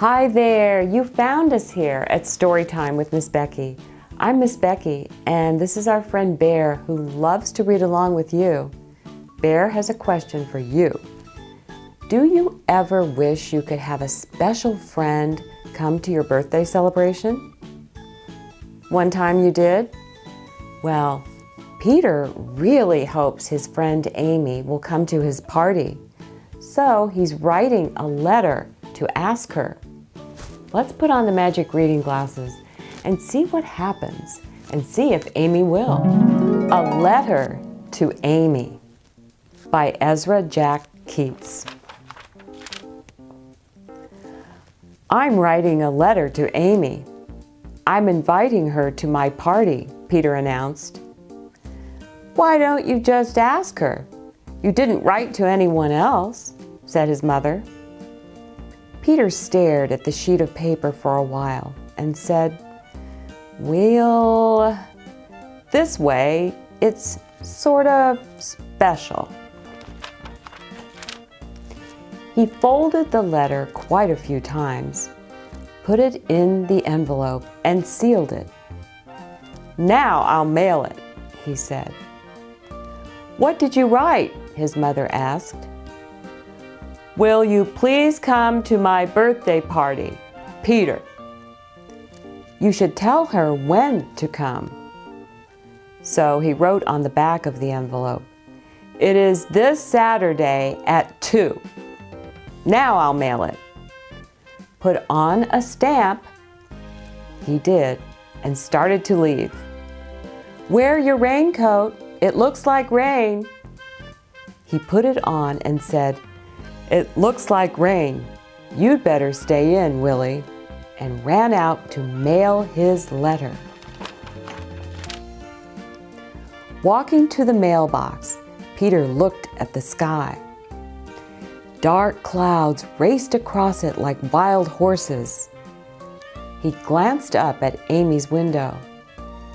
Hi there, you found us here at Storytime with Miss Becky. I'm Miss Becky, and this is our friend Bear who loves to read along with you. Bear has a question for you. Do you ever wish you could have a special friend come to your birthday celebration? One time you did? Well, Peter really hopes his friend Amy will come to his party. So he's writing a letter to ask her. Let's put on the magic reading glasses and see what happens and see if Amy will. A Letter to Amy by Ezra Jack Keats. I'm writing a letter to Amy. I'm inviting her to my party, Peter announced. Why don't you just ask her? You didn't write to anyone else, said his mother. Peter stared at the sheet of paper for a while and said, Well, this way it's sort of special. He folded the letter quite a few times, put it in the envelope, and sealed it. Now I'll mail it, he said. What did you write? his mother asked. Will you please come to my birthday party? Peter. You should tell her when to come. So he wrote on the back of the envelope, It is this Saturday at 2. Now I'll mail it. Put on a stamp. He did and started to leave. Wear your raincoat. It looks like rain. He put it on and said, it looks like rain. You'd better stay in, Willie, and ran out to mail his letter. Walking to the mailbox, Peter looked at the sky. Dark clouds raced across it like wild horses. He glanced up at Amy's window.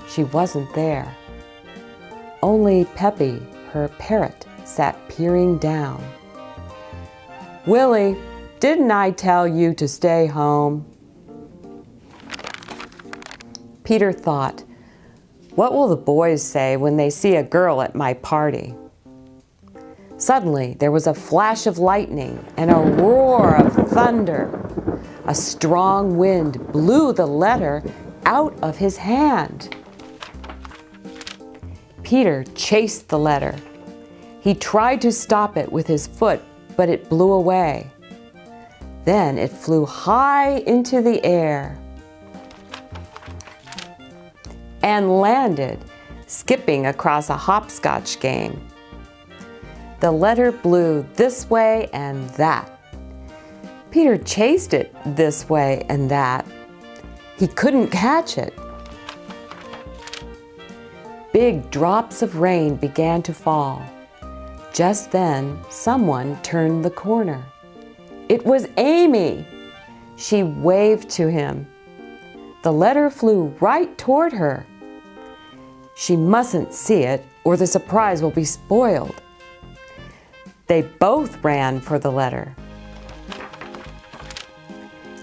She wasn't there. Only Peppy, her parrot, sat peering down. Willie, didn't I tell you to stay home? Peter thought, what will the boys say when they see a girl at my party? Suddenly, there was a flash of lightning and a roar of thunder. A strong wind blew the letter out of his hand. Peter chased the letter. He tried to stop it with his foot, but it blew away. Then it flew high into the air and landed, skipping across a hopscotch game. The letter blew this way and that. Peter chased it this way and that. He couldn't catch it. Big drops of rain began to fall. Just then, someone turned the corner. It was Amy. She waved to him. The letter flew right toward her. She mustn't see it or the surprise will be spoiled. They both ran for the letter.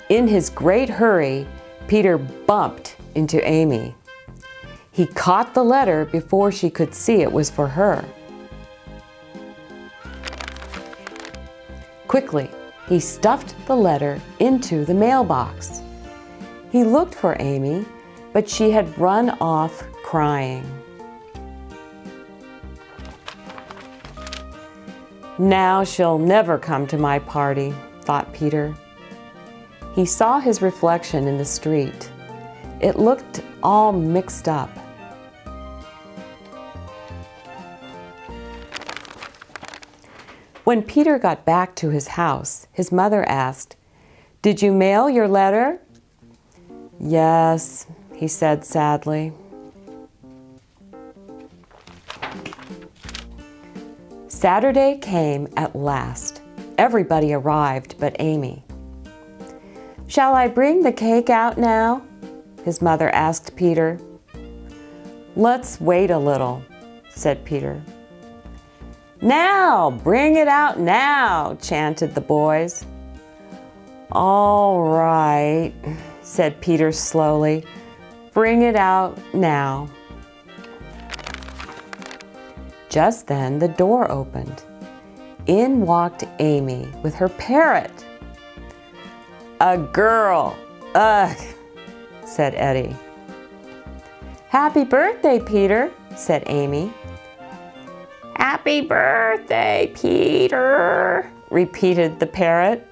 In his great hurry, Peter bumped into Amy. He caught the letter before she could see it was for her. Quickly, he stuffed the letter into the mailbox. He looked for Amy, but she had run off crying. Now she'll never come to my party, thought Peter. He saw his reflection in the street. It looked all mixed up. When Peter got back to his house, his mother asked, Did you mail your letter? Yes, he said sadly. Saturday came at last. Everybody arrived but Amy. Shall I bring the cake out now? His mother asked Peter. Let's wait a little, said Peter. Now, bring it out now, chanted the boys. All right, said Peter slowly. Bring it out now. Just then the door opened. In walked Amy with her parrot. A girl, ugh, said Eddie. Happy birthday, Peter, said Amy. Happy birthday, Peter, repeated the parrot.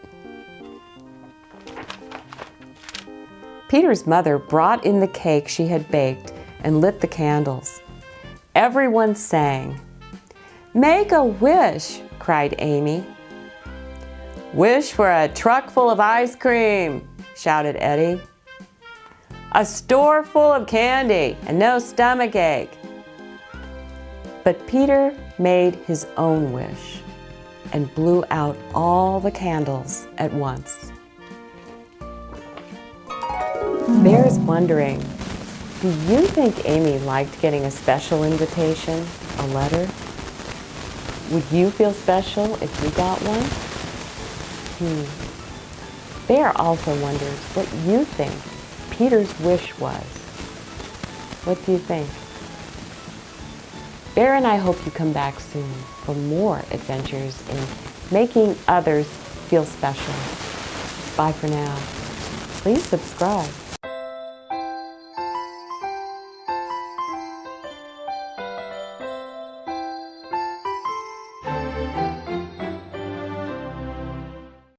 Peter's mother brought in the cake she had baked and lit the candles. Everyone sang. Make a wish, cried Amy. Wish for a truck full of ice cream, shouted Eddie. A store full of candy and no stomach ache. But Peter made his own wish and blew out all the candles at once. Bear's wondering, do you think Amy liked getting a special invitation, a letter? Would you feel special if you got one? Hmm. Bear also wonders what you think Peter's wish was. What do you think? Bear and I hope you come back soon for more adventures in making others feel special. Bye for now. Please subscribe.